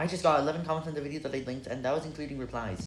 I just got 11 comments on the video that I linked and that was including replies.